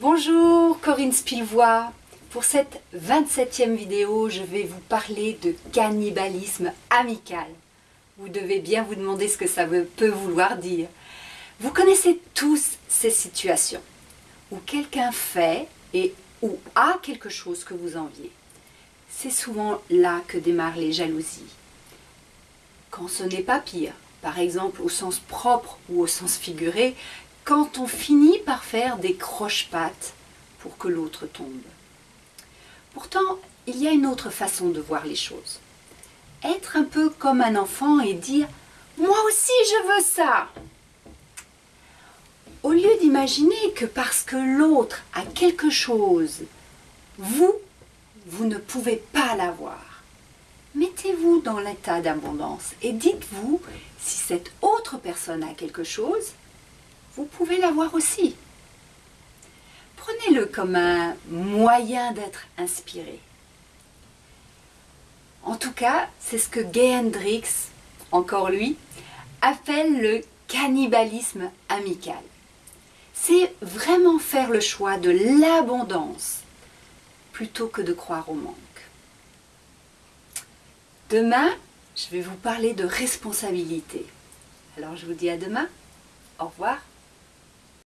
Bonjour Corinne Spilvois. Pour cette 27e vidéo, je vais vous parler de cannibalisme amical. Vous devez bien vous demander ce que ça peut vouloir dire. Vous connaissez tous ces situations où quelqu'un fait et ou a quelque chose que vous enviez. C'est souvent là que démarrent les jalousies. Quand ce n'est pas pire, par exemple au sens propre ou au sens figuré, quand on finit par faire des croche-pattes pour que l'autre tombe. Pourtant, il y a une autre façon de voir les choses. Être un peu comme un enfant et dire « moi aussi je veux ça !» Au lieu d'imaginer que parce que l'autre a quelque chose, vous, vous ne pouvez pas l'avoir. Mettez-vous dans l'état d'abondance et dites-vous si cette autre personne a quelque chose, vous pouvez l'avoir aussi. Prenez-le comme un moyen d'être inspiré. En tout cas, c'est ce que Gay Hendrix, encore lui, appelle le cannibalisme amical. C'est vraiment faire le choix de l'abondance plutôt que de croire au manque. Demain, je vais vous parler de responsabilité. Alors je vous dis à demain. Au revoir.